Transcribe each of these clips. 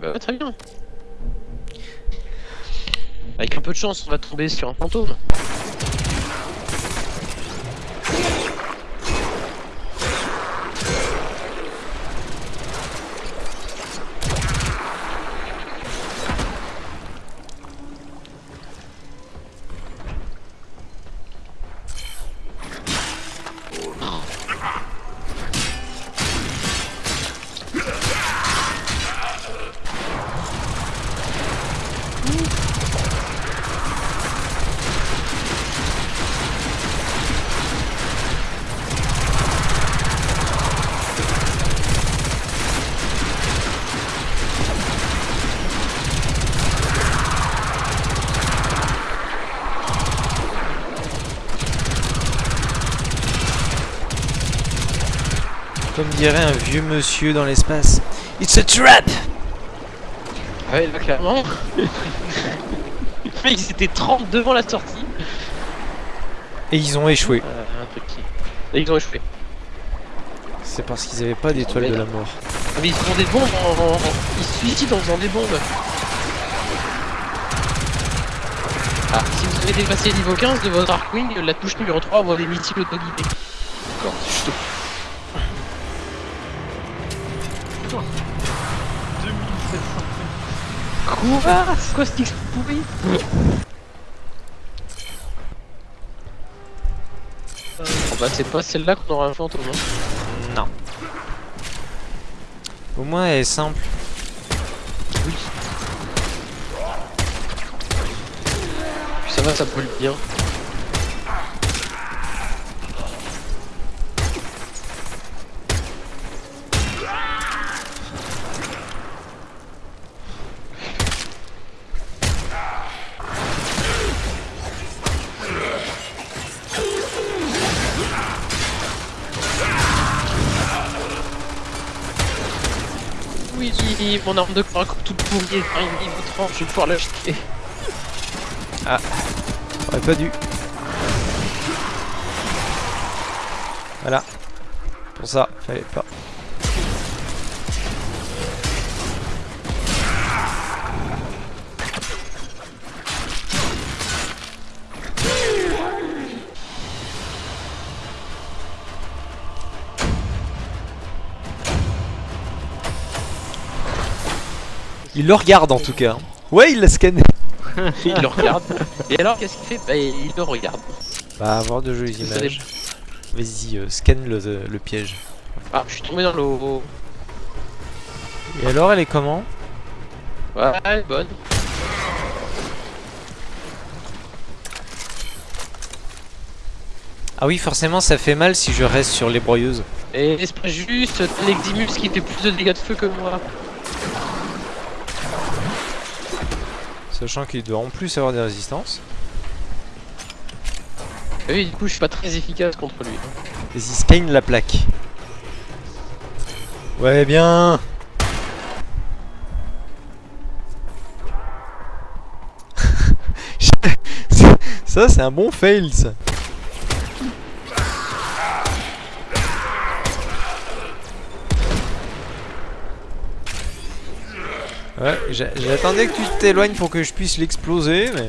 Bah, très bien. Avec un peu de chance, on va tomber sur un fantôme. Comme dirait un vieux monsieur dans l'espace. It's a trap ouais, là, clairement. Mais ils étaient 30 devant la sortie. Et ils ont échoué. Euh, un truc qui... Et ils ont échoué. C'est parce qu'ils avaient pas d'étoile de la mort. Ah, mais ils font des bombes en... Ils se suicident en faisant des bombes. Ah, si vous avez dépassé le niveau 15 de votre Arkwing, la touche numéro 3 envoie des missiles auto-guidés. D'accord, c'est juste... Quoi C'est quoi ce titre pourri Oh bah c'est pas celle-là qu'on aura un fantôme hein. Non. Au moins elle est simple. Oui. Puis ça va, ça brûle bien. Mon arme de croix toute pourrie, une niveau 30, je vais pouvoir l'acheter. J'aurais pas dû. Voilà. Pour ça, fallait pas. Il le regarde en tout cas. Ouais, il l'a scanné. Il le regarde. Et alors, qu'est-ce qu'il fait? Bah, il le regarde. Bah, avoir de jolies images. Vas-y, euh, scanne le, le piège. Ah, je suis tombé dans l'eau. Et alors, elle est comment? Ouais, elle est bonne. Ah oui, forcément, ça fait mal si je reste sur les broyeuses. Et c'est pas juste, l'Eximus qui fait plus de dégâts de feu que moi. Sachant qu'il doit en plus avoir des résistances. Et oui, du coup, je suis pas très efficace contre lui. Vas-y, scanne la plaque. Ouais, bien Ça, c'est un bon fail, ça. Ouais, j'a- j'attendais que tu t'éloignes pour que je puisse l'exploser, mais...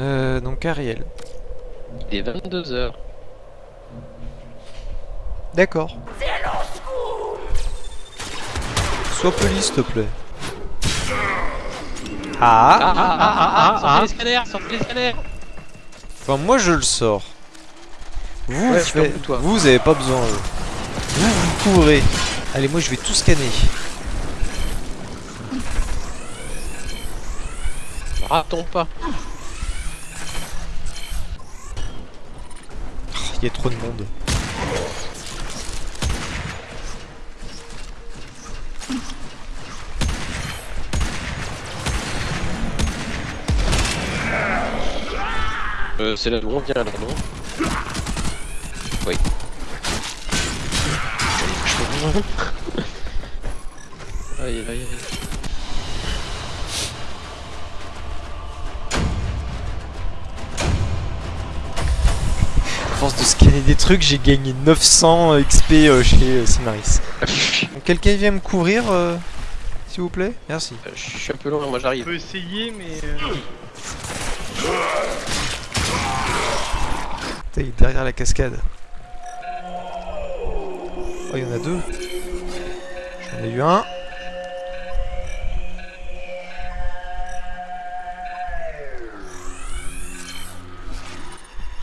Euh, donc Ariel. Il est 22h. D'accord. Sois poli, s'il te plaît. Ah, Ah, ah, ah, ah, ah, sortez les scanners, sortez les scanners Enfin, moi je le sors. Vous, Ouais, faites- toi. vous avez pas besoin. euh. Vous, vous couvrez. Allez, moi je vais tout scanner. Ratons pas. Il y a trop de monde. Euh, c'est là d'où on vient là, non Oui. Aïe aïe aïe. À force de scanner des trucs, j'ai gagné 900 XP euh, chez euh, Simaris. Donc, Quelqu'un vient me couvrir, euh, s'il vous plaît? Merci. Euh, Je suis un peu loin, moi On j'arrive. peut essayer, mais. Putain, il est derrière la cascade. Oh, il y en a deux. J'en ai eu un.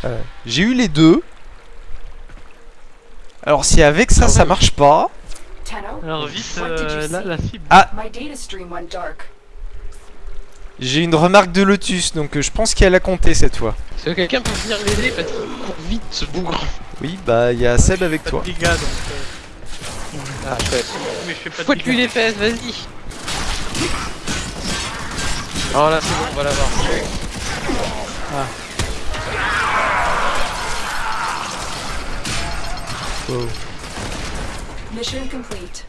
Euh, J'ai eu les deux. Alors si avec ça ça marche pas, Alors vite, you euh, la, cible. Ah. j'ai une remarque de Lotus, donc euh, je pense qu'elle a compté cette fois. Est-ce que quelqu'un peut venir l'aider parce qu'il court vite ce bougre Oui, bah il y a Seb avec Pas toi. de dégâts donc. euh, Ah chouette. Mais je fais pas de Fouette-lui dégâts. les fesses, vas-y Oh là c'est bon, on va l'avoir. Oh. Mission complete.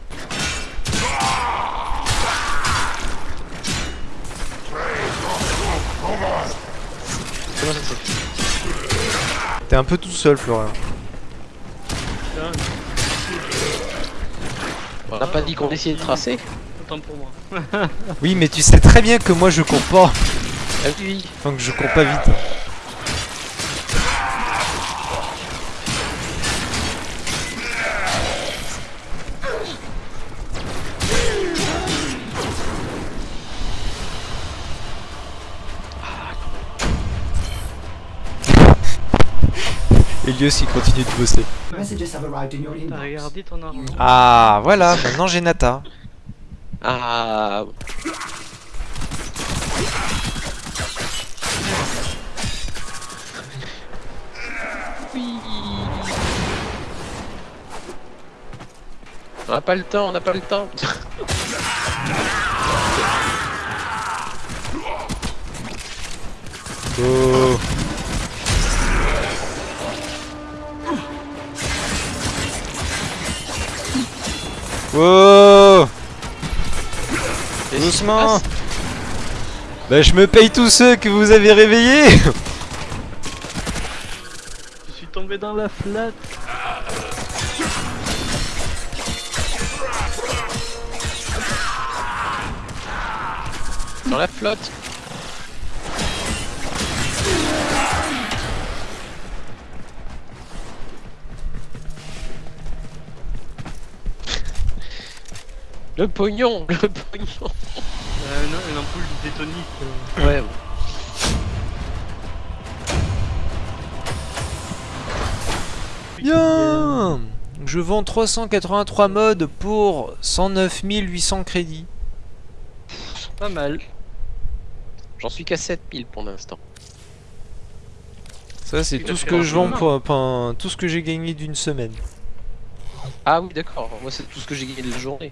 T'es un peu tout seul, Florian. On n'a pas dit qu'on essayait de tracer Autant pour moi. Oui, mais tu sais très bien que moi je cours pas. Ah oui Enfin que je cours pas vite. Elios il continue de bosser. Ton arme. Ah voilà, maintenant j'ai Nata. Ah Oui On n'a pas le temps, on n'a pas le temps Oh. Wow se Doucement Bah je me paye tous ceux que vous avez réveillés Je suis tombé dans la flatte. Dans la flotte Le pognon Le pognon Euh, non, une ampoule détonique. euh. Ouais, Bien Je vends 383 modes pour 109 800 crédits. Pas mal. j'en suis qu'à 7000 pour l'instant. Ça c'est tout ce que je vends pour, pour- tout ce que j'ai gagné d'une semaine. Ah oui d'accord, moi c'est tout ce que j'ai gagné de la journée.